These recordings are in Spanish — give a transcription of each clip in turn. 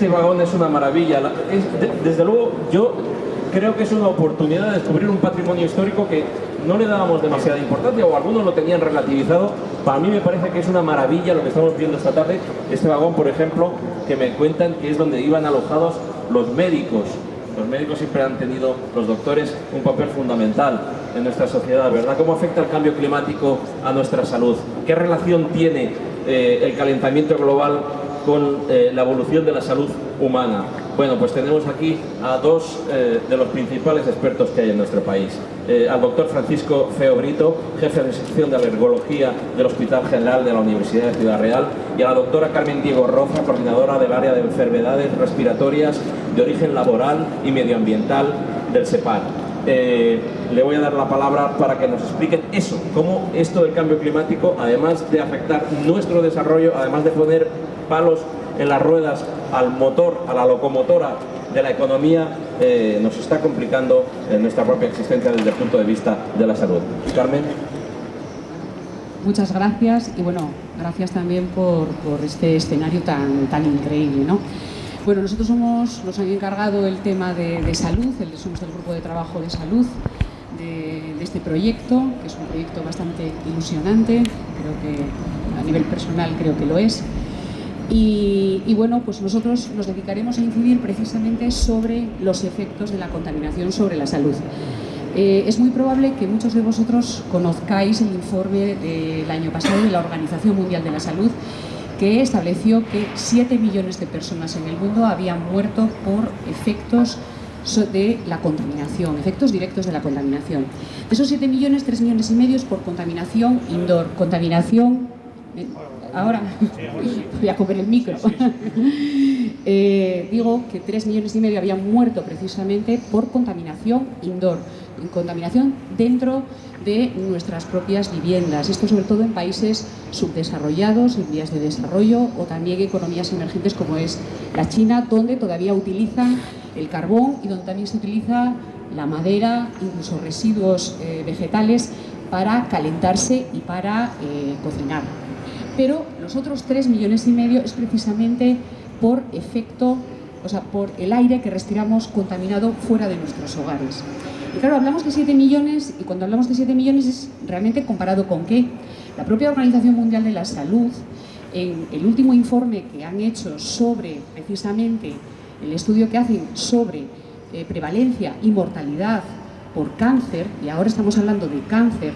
este vagón es una maravilla. desde luego, yo creo que es una oportunidad de descubrir un patrimonio histórico que no le dábamos demasiada importancia o algunos lo tenían relativizado. Para mí me parece que es una maravilla lo que estamos viendo esta tarde. Este vagón, por ejemplo, que me cuentan que es donde iban alojados los médicos. Los médicos siempre han tenido, los doctores, un papel fundamental en nuestra sociedad, ¿verdad? ¿Cómo afecta el cambio climático a nuestra salud? ¿Qué relación tiene eh, el calentamiento global con eh, la evolución de la salud humana. Bueno, pues tenemos aquí a dos eh, de los principales expertos que hay en nuestro país. Eh, al doctor Francisco Feo Brito, jefe de sección de alergología del Hospital General de la Universidad de Ciudad Real, y a la doctora Carmen Diego Roza, coordinadora del área de enfermedades respiratorias de origen laboral y medioambiental del SEPAR. le voy a dar la palabra para que nos expliquen eso, cómo esto del cambio climático, además de afectar nuestro desarrollo, además de poner palos en las ruedas al motor, a la locomotora de la economía, eh, nos está complicando en nuestra propia existencia desde el punto de vista de la salud. Carmen. Muchas gracias y bueno, gracias también por, este escenario tan, tan increíble. ¿no? Bueno, nosotros somos, nos han encargado el tema de, salud, el, somos del grupo de trabajo de salud de, de, este proyecto, que es un proyecto bastante ilusionante, creo que a nivel personal creo que lo es. Y, bueno, pues nosotros nos dedicaremos a incidir precisamente sobre los efectos de la contaminación sobre la salud. Eh, es muy probable que muchos de vosotros conozcáis el informe del año pasado de la Organización Mundial de la Salud que estableció que 7 millones de personas en el mundo habían muerto por efectos de la contaminación, efectos directos de la contaminación. De esos 7 millones, 3 millones y medio por contaminación indoor, contaminación eh, ahora voy a comer el micro. Eh, digo que 3 millones y medio habían muerto precisamente por contaminación indoor, contaminación dentro de nuestras propias viviendas. Esto sobre todo en países subdesarrollados, en vías de desarrollo o también economías emergentes como es la China, donde todavía utilizan el carbón y donde también se utiliza la madera, incluso residuos eh, vegetales para calentarse y para eh, cocinar pero los otros 3 millones y medio es precisamente por efecto, o sea, por el aire que respiramos contaminado fuera de nuestros hogares. Y claro, hablamos de 7 millones y cuando hablamos de 7 millones es realmente comparado con qué. La propia Organización Mundial de la Salud, en el último informe que han hecho sobre precisamente el estudio que hacen sobre eh, prevalencia y mortalidad por cáncer, y ahora estamos hablando de cáncer,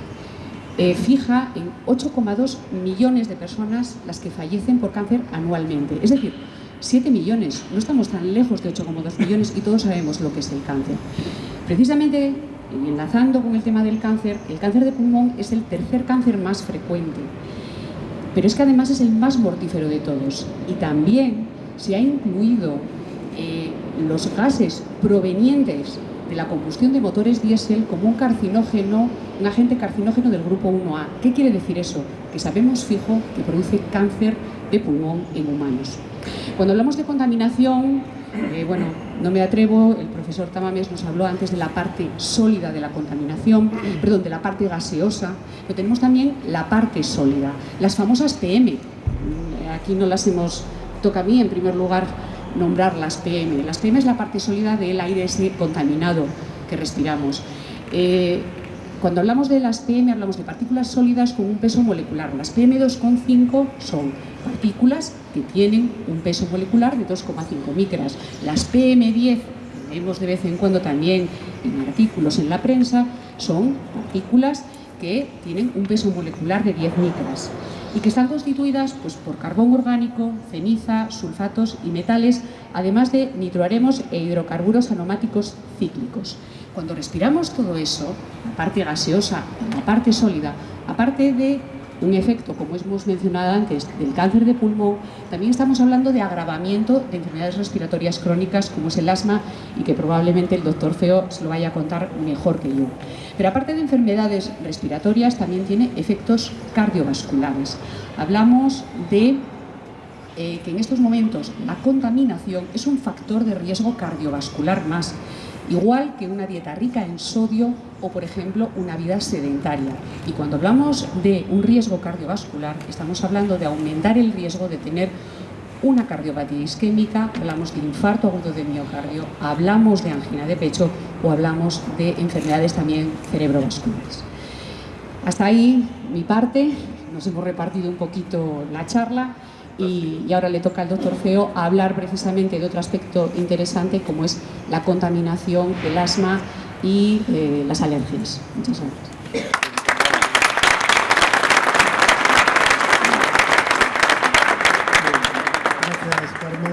eh, fija en 8,2 millones de personas las que fallecen por cáncer anualmente. Es decir, 7 millones, no estamos tan lejos de 8,2 millones y todos sabemos lo que es el cáncer. Precisamente, enlazando con el tema del cáncer, el cáncer de pulmón es el tercer cáncer más frecuente, pero es que además es el más mortífero de todos y también se ha incluido eh, los gases provenientes de la combustión de motores diésel como un carcinógeno, un agente carcinógeno del grupo 1A. ¿Qué quiere decir eso? Que sabemos fijo que produce cáncer de pulmón en humanos. Cuando hablamos de contaminación, eh, bueno, no me atrevo, el profesor Tamames nos habló antes de la parte sólida de la contaminación, perdón, de la parte gaseosa, pero tenemos también la parte sólida, las famosas PM. Aquí no las hemos, toca a mí en primer lugar nombrar las PM. Las PM es la parte sólida del aire ese contaminado que respiramos. Eh, cuando hablamos de las PM hablamos de partículas sólidas con un peso molecular. Las PM2,5 son partículas que tienen un peso molecular de 2,5 micras. Las PM10, vemos de vez en cuando también en artículos en la prensa, son partículas que tienen un peso molecular de 10 micras y que están constituidas pues, por carbón orgánico, ceniza, sulfatos y metales, además de nitroaremos e hidrocarburos aromáticos cíclicos. Cuando respiramos todo eso, la parte gaseosa, la parte sólida, aparte de un efecto, como hemos mencionado antes, del cáncer de pulmón, también estamos hablando de agravamiento de enfermedades respiratorias crónicas como es el asma y que probablemente el doctor Feo se lo vaya a contar mejor que yo. Pero aparte de enfermedades respiratorias, también tiene efectos cardiovasculares. Hablamos de eh, que en estos momentos la contaminación es un factor de riesgo cardiovascular más igual que una dieta rica en sodio o, por ejemplo, una vida sedentaria. Y cuando hablamos de un riesgo cardiovascular, estamos hablando de aumentar el riesgo de tener una cardiopatía isquémica, hablamos de infarto agudo de miocardio, hablamos de angina de pecho o hablamos de enfermedades también cerebrovasculares. Hasta ahí mi parte, nos hemos repartido un poquito la charla y, ahora le toca al doctor Feo hablar precisamente de otro aspecto interesante como es la contaminación, el asma y eh, las alergias. Muchas gracias. Gracias, Carmen.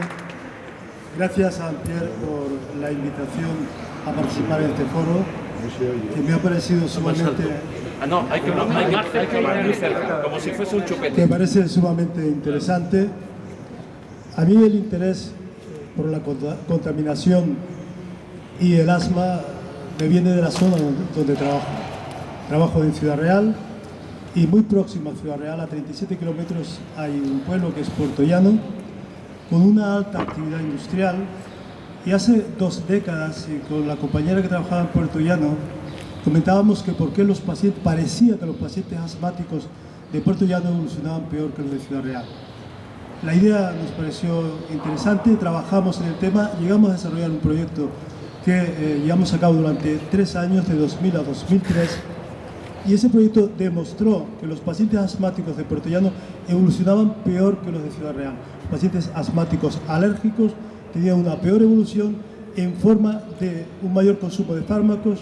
Gracias a Pierre por la invitación a participar en este foro, que me ha parecido sumamente Ah, no, hay que, hay que, hablar muy cerca, como si fuese un chupete. Me parece sumamente interesante. A mí el interés por la contaminación y el asma me viene de la zona donde trabajo. Trabajo en Ciudad Real y muy próximo a Ciudad Real, a 37 kilómetros, hay un pueblo que es Puerto Llano, con una alta actividad industrial. Y hace dos décadas, con la compañera que trabajaba en Puerto Llano, Comentábamos que por qué los pacientes, parecía que los pacientes asmáticos de Puerto Llano evolucionaban peor que los de Ciudad Real. La idea nos pareció interesante, trabajamos en el tema, llegamos a desarrollar un proyecto que eh, llevamos a cabo durante tres años, de 2000 a 2003, y ese proyecto demostró que los pacientes asmáticos de Puerto Llano evolucionaban peor que los de Ciudad Real. Pacientes asmáticos alérgicos tenían una peor evolución en forma de un mayor consumo de fármacos,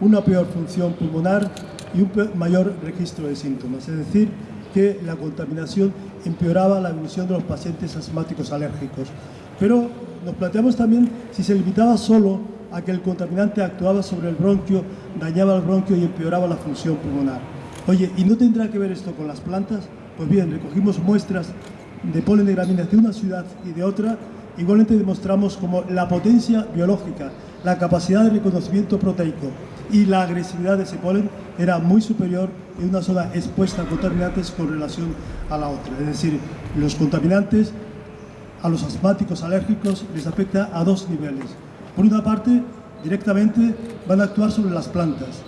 una peor función pulmonar y un mayor registro de síntomas. Es decir, que la contaminación empeoraba la evolución de los pacientes asmáticos alérgicos. Pero nos planteamos también si se limitaba solo a que el contaminante actuaba sobre el bronquio, dañaba el bronquio y empeoraba la función pulmonar. Oye, ¿y no tendrá que ver esto con las plantas? Pues bien, recogimos muestras de polen de gramíneas de una ciudad y de otra, igualmente demostramos como la potencia biológica, la capacidad de reconocimiento proteico, y la agresividad de ese polen era muy superior en una zona expuesta a contaminantes con relación a la otra. Es decir, los contaminantes a los asmáticos alérgicos les afecta a dos niveles. Por una parte, directamente van a actuar sobre las plantas.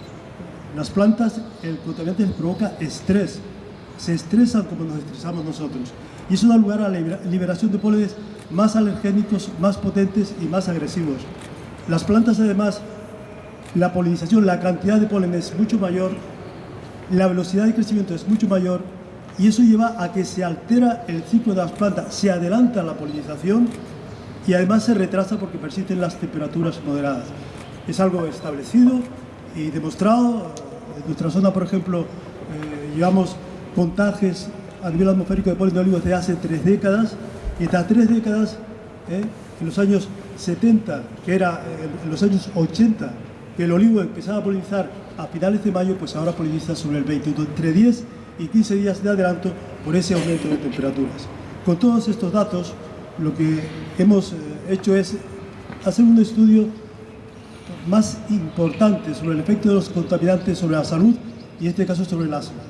Las plantas, el contaminante les provoca estrés. Se estresan como nos estresamos nosotros. Y eso da lugar a la liberación de pólenes más alergénicos, más potentes y más agresivos. Las plantas además la polinización, la cantidad de polen es mucho mayor, la velocidad de crecimiento es mucho mayor y eso lleva a que se altera el ciclo de las plantas, se adelanta la polinización y además se retrasa porque persisten las temperaturas moderadas. Es algo establecido y demostrado. En nuestra zona, por ejemplo, eh, llevamos contajes a nivel atmosférico de polen de olivo desde hace tres décadas y estas tres décadas, eh, en los años 70, que era eh, en los años 80, que el olivo empezaba a polinizar a finales de mayo, pues ahora poliniza sobre el 20, entre 10 y 15 días de adelanto por ese aumento de temperaturas. Con todos estos datos, lo que hemos eh, hecho es hacer un estudio más importante sobre el efecto de los contaminantes sobre la salud y en este caso sobre el asma.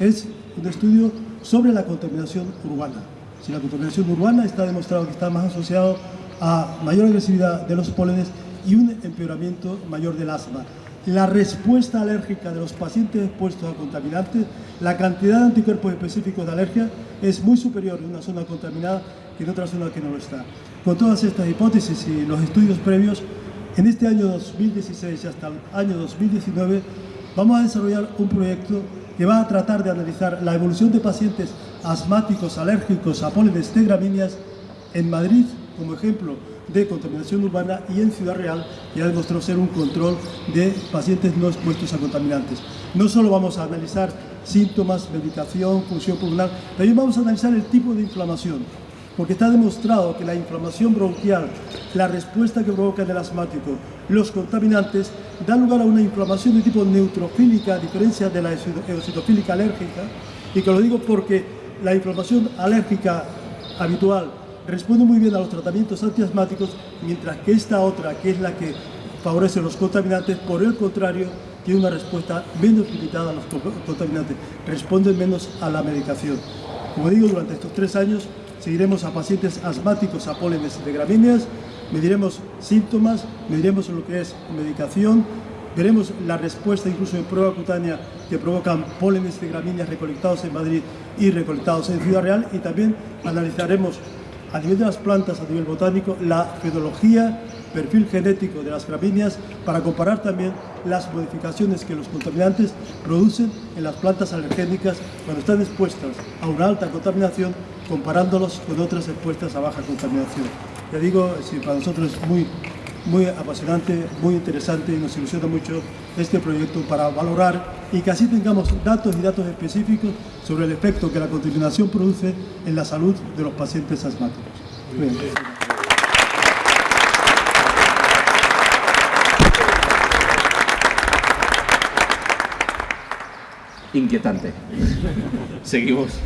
Es un estudio sobre la contaminación urbana. Si la contaminación urbana está demostrado que está más asociado a mayor agresividad de los pólenes y un empeoramiento mayor del asma. La respuesta alérgica de los pacientes expuestos a contaminantes, la cantidad de anticuerpos específicos de alergia es muy superior en una zona contaminada que en otra zona que no lo está. Con todas estas hipótesis y los estudios previos, en este año 2016 y hasta el año 2019 vamos a desarrollar un proyecto que va a tratar de analizar la evolución de pacientes asmáticos alérgicos a pólenes de gramíneas en Madrid, como ejemplo, de contaminación urbana y en Ciudad Real ya demostró ser un control de pacientes no expuestos a contaminantes. No solo vamos a analizar síntomas, medicación, función pulmonar, también vamos a analizar el tipo de inflamación, porque está demostrado que la inflamación bronquial, la respuesta que provoca en el asmático, los contaminantes, da lugar a una inflamación de tipo neutrofílica, a diferencia de la eosinofílica alérgica, y que lo digo porque la inflamación alérgica habitual responde muy bien a los tratamientos antiasmáticos, mientras que esta otra, que es la que favorece los contaminantes, por el contrario, tiene una respuesta menos limitada a los contaminantes, responde menos a la medicación. Como digo, durante estos tres años seguiremos a pacientes asmáticos a pólenes de gramíneas, mediremos síntomas, mediremos lo que es medicación, veremos la respuesta incluso en prueba cutánea que provocan pólenes de gramíneas recolectados en Madrid y recolectados en Ciudad Real y también analizaremos a nivel de las plantas, a nivel botánico, la fedología, perfil genético de las gramíneas para comparar también las modificaciones que los contaminantes producen en las plantas alergénicas cuando están expuestas a una alta contaminación comparándolos con otras expuestas a baja contaminación. Ya digo, para nosotros es muy, muy apasionante, muy interesante y nos ilusiona mucho este proyecto para valorar y que así tengamos datos y datos específicos sobre el efecto que la contaminación produce en la salud de los pacientes asmáticos. Inquietante. Seguimos.